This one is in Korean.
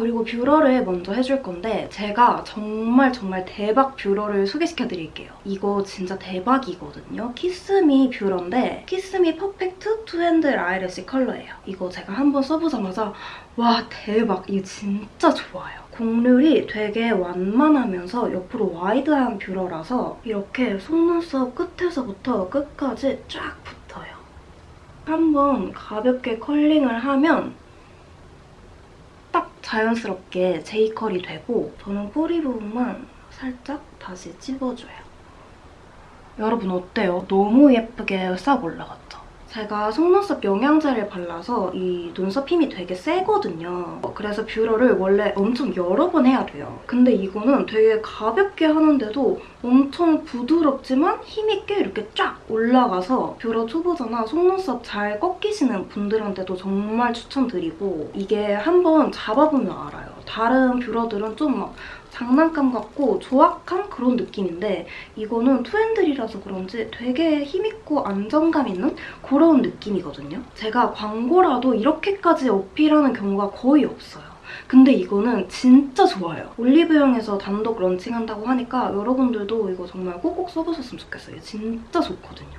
그리고 뷰러를 먼저 해줄 건데 제가 정말 정말 대박 뷰러를 소개시켜드릴게요. 이거 진짜 대박이거든요. 키스미 뷰러인데 키스미 Perfect Two Hand eyelash curler예요. 이거 제가 한번 써보자마자 와 대박 이거 진짜 좋아요. 곡률이 되게 완만하면서 옆으로 wide한 뷰러라서 이렇게 속눈썹 끝에서부터 끝까지 쫙 붙어요. 한번 가볍게 curling을 하면 딱 자연스럽게 J curl이 되고 저는 뿌리 부분만 살짝 다시 찝어줘요. 여러분 어때요? 너무 예쁘게 싹 올라갔죠? 제가 속눈썹 영양제를 발라서 이 눈썹 힘이 되게 세거든요. 그래서 뷰러를 원래 엄청 여러 번 해야 돼요. 근데 이거는 되게 가볍게 하는데도 엄청 부드럽지만 힘있게 이렇게 쫙 올라가서 뷰러 초보자나 속눈썹 잘 꺾이시는 분들한테도 정말 추천드리고 이게 한번 잡아보면 알아요. 다른 뷰러들은 좀 막 장난감 같고 조악한 그런 느낌인데 이거는 투핸들이라서 그런지 되게 힘있고 안정감 있는 그런 느낌이거든요. 제가 광고라도 이렇게까지 어필하는 경우가 거의 없어요. 근데 이거는 진짜 좋아요. 올리브영에서 단독 런칭한다고 하니까 여러분들도 이거 정말 꼭꼭 써보셨으면 좋겠어요. 진짜 좋거든요.